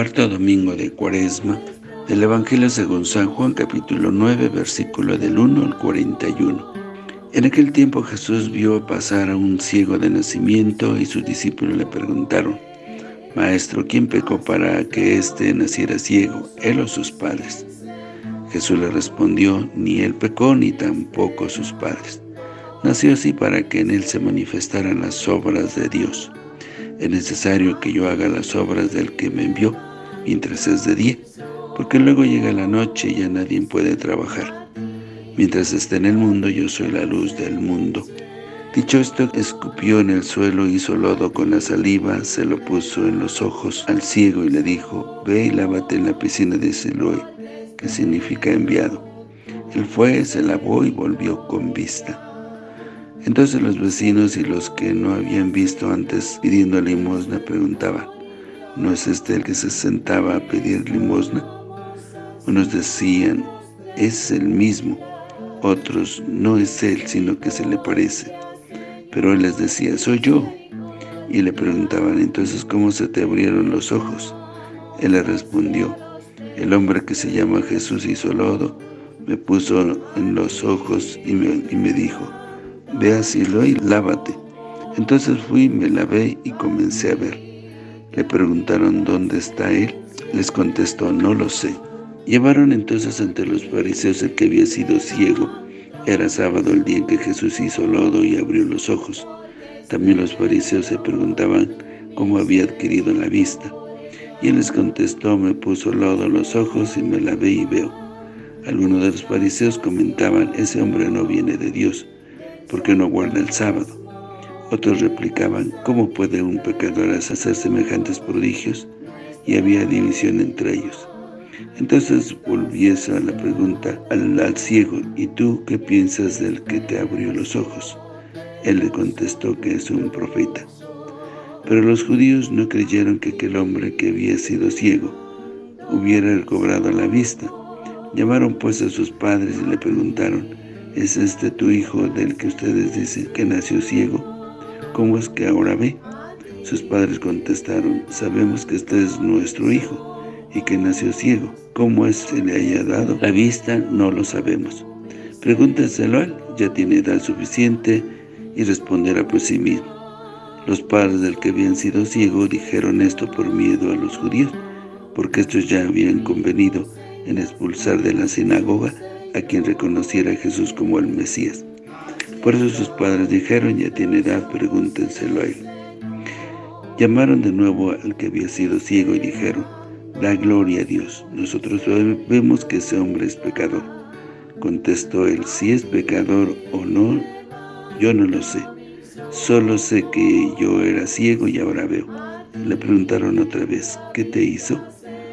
Cuarto domingo de Cuaresma del Evangelio según San Juan capítulo 9 versículo del 1 al 41. En aquel tiempo Jesús vio pasar a un ciego de nacimiento y sus discípulos le preguntaron, Maestro, ¿quién pecó para que éste naciera ciego, él o sus padres? Jesús le respondió, ni él pecó ni tampoco sus padres. Nació así para que en él se manifestaran las obras de Dios es necesario que yo haga las obras del que me envió, mientras es de día, porque luego llega la noche y ya nadie puede trabajar. Mientras esté en el mundo, yo soy la luz del mundo. Dicho esto, escupió en el suelo, hizo lodo con la saliva, se lo puso en los ojos al ciego y le dijo, Ve y lávate en la piscina de Siloé, que significa enviado. Él fue, se lavó y volvió con vista. Entonces los vecinos y los que no habían visto antes pidiendo limosna preguntaban, ¿no es este el que se sentaba a pedir limosna? Unos decían, es el mismo, otros, no es él, sino que se le parece. Pero él les decía, soy yo. Y le preguntaban, entonces, ¿cómo se te abrieron los ojos? Él le respondió, el hombre que se llama Jesús hizo lodo, me puso en los ojos y me, dijo, ve a y lávate. Entonces fui, me lavé y comencé a ver. Le preguntaron dónde está él. Les contestó, no lo sé. Llevaron entonces ante los fariseos el que había sido ciego. Era sábado el día en que Jesús hizo lodo y abrió los ojos. También los fariseos se preguntaban cómo había adquirido la vista. Y él les contestó, me puso lodo en los ojos y me lavé y veo. Algunos de los fariseos comentaban, ese hombre no viene de Dios, porque no guarda el sábado. Otros replicaban, ¿cómo puede un pecador hacer semejantes prodigios? Y había división entre ellos. Entonces volviese a la pregunta al, al, ciego, ¿y tú qué piensas del que te abrió los ojos? Él le contestó que es un profeta. Pero los judíos no creyeron que aquel hombre que había sido ciego hubiera recobrado la vista. Llamaron pues a sus padres y le preguntaron, ¿Es este tu hijo del que ustedes dicen que nació ciego? ¿Cómo es que ahora ve? Sus padres contestaron, sabemos que este es nuestro hijo y que nació ciego. ¿Cómo es que le haya dado la vista? No lo sabemos. Pregúntenselo a él, ya tiene edad suficiente y responderá por sí mismo. Los padres del que habían sido ciego dijeron esto por miedo a los judíos, porque estos ya habían convenido en expulsar de la sinagoga a quien reconociera a Jesús como el Mesías. Por eso sus padres dijeron, ya tiene edad, pregúntenselo a él. Llamaron de nuevo al que había sido ciego y dijeron, da gloria a Dios, nosotros vemos que ese hombre es pecador. Contestó él, si es pecador o no, yo no lo sé. Solo sé que yo era ciego y ahora veo. Le preguntaron otra vez, ¿qué te hizo?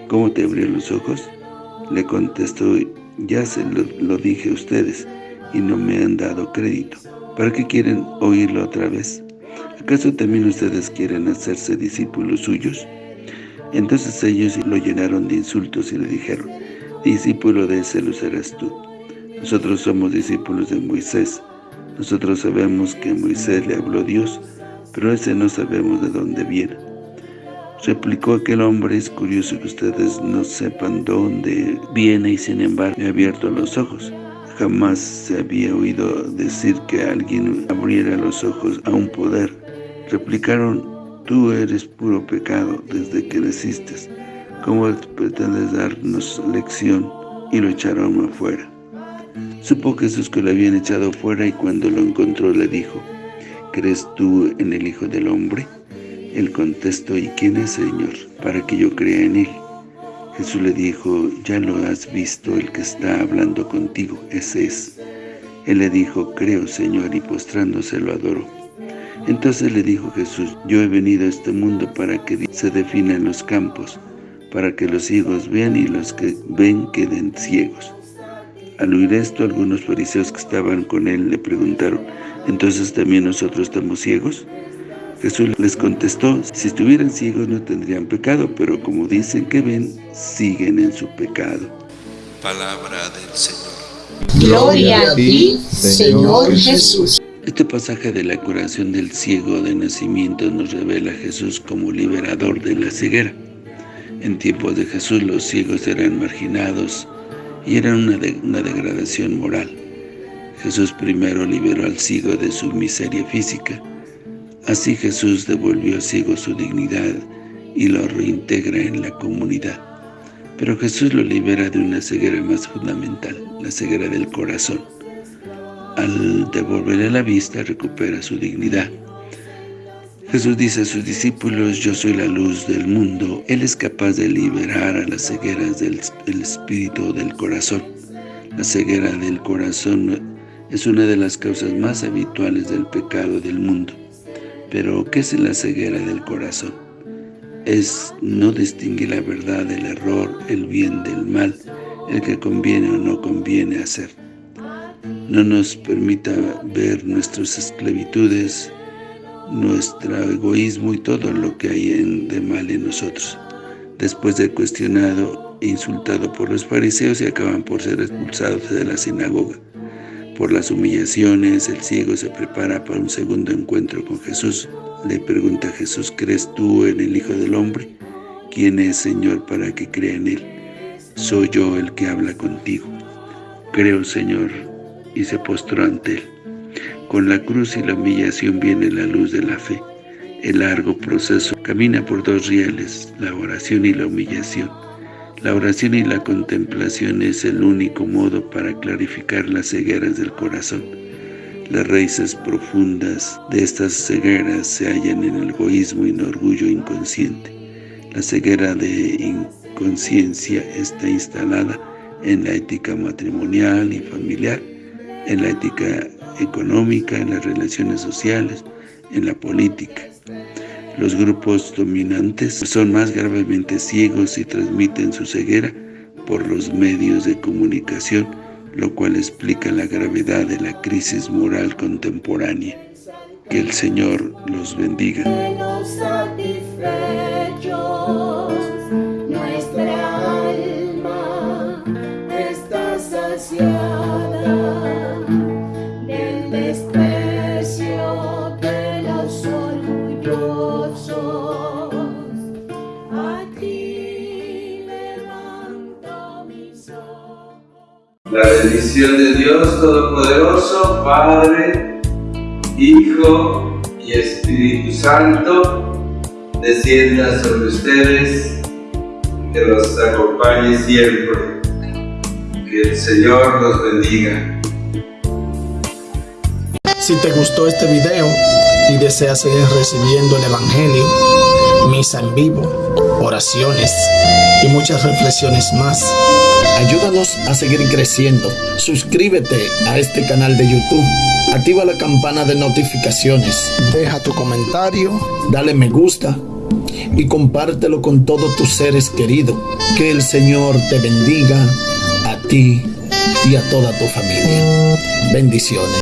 ¿Cómo te abrió los ojos? Le contestó, ya se lo, dije a ustedes y no me han dado crédito. ¿Para qué quieren oírlo otra vez? ¿Acaso también ustedes quieren hacerse discípulos suyos? Entonces ellos lo llenaron de insultos y le dijeron, discípulo de ese lo serás tú. Nosotros somos discípulos de Moisés. Nosotros sabemos que Moisés le habló Dios, pero ese no sabemos de dónde viene. Replicó aquel hombre, es curioso que ustedes no sepan dónde viene y sin embargo me ha abierto los ojos. Jamás se había oído decir que alguien abriera los ojos a un poder. Replicaron, tú eres puro pecado desde que naciste. ¿Cómo pretendes darnos lección? Y lo echaron afuera. Supo Jesús que lo habían echado fuera y cuando lo encontró le dijo, ¿crees tú en el Hijo del Hombre? Él contestó, ¿y quién es, Señor, para que yo crea en Él? Jesús le dijo, ya lo has visto, el que está hablando contigo, ese es. Él le dijo, creo, Señor, y postrándose lo adoró. Entonces le dijo Jesús, yo he venido a este mundo para que se definan los campos, para que los ciegos vean y los que ven queden ciegos. Al oír esto, algunos fariseos que estaban con él le preguntaron, ¿entonces también nosotros estamos ciegos? Jesús les contestó, si estuvieran ciegos no tendrían pecado, pero como dicen que ven, siguen en su pecado. Palabra del Señor. Gloria a ti, Señor Jesús. Este pasaje de la curación del ciego de nacimiento nos revela a Jesús como liberador de la ceguera. En tiempos de Jesús los ciegos eran marginados y eran una, una degradación moral. Jesús primero liberó al ciego de su miseria física. Así Jesús devolvió al ciego su dignidad y lo reintegra en la comunidad. Pero Jesús lo libera de una ceguera más fundamental, la ceguera del corazón. Al devolverle la vista, recupera su dignidad. Jesús dice a sus discípulos, yo soy la luz del mundo. Él es capaz de liberar a las cegueras del, del espíritu del corazón. La ceguera del corazón es una de las causas más habituales del pecado del mundo. Pero, ¿qué es la ceguera del corazón? Es no distinguir la verdad del error, el bien del mal, el que conviene o no conviene hacer. No nos permita ver nuestras esclavitudes, nuestro egoísmo y todo lo que hay de mal en nosotros. Después de cuestionado e insultado por los fariseos y acaban por ser expulsados de la sinagoga. Por las humillaciones, el ciego se prepara para un segundo encuentro con Jesús. Le pregunta a Jesús, ¿crees tú en el Hijo del Hombre? ¿Quién es, Señor, para que crea en Él? Soy yo el que habla contigo. Creo, Señor, y se postró ante Él. Con la cruz y la humillación viene la luz de la fe. El largo proceso camina por dos rieles, la oración y la humillación. La oración y la contemplación es el único modo para clarificar las cegueras del corazón. Las raíces profundas de estas cegueras se hallan en el egoísmo y el orgullo inconsciente. La ceguera de inconsciencia está instalada en la ética matrimonial y familiar, en la ética económica, en las relaciones sociales, en la política. Los grupos dominantes son más gravemente ciegos y transmiten su ceguera por los medios de comunicación lo cual explica la gravedad de la crisis moral contemporánea. Que el Señor los bendiga. La bendición de Dios Todopoderoso, Padre, Hijo y Espíritu Santo, descienda sobre ustedes, que los acompañe siempre. Que el Señor los bendiga. Si te gustó este video y deseas seguir recibiendo el Evangelio, misa en vivo, oraciones y muchas reflexiones más, ayúdanos a seguir creciendo. Suscríbete a este canal de YouTube. Activa la campana de notificaciones. Deja tu comentario, dale me gusta y compártelo con todos tus seres queridos. Que el Señor te bendiga a ti y a toda tu familia. Bendiciones.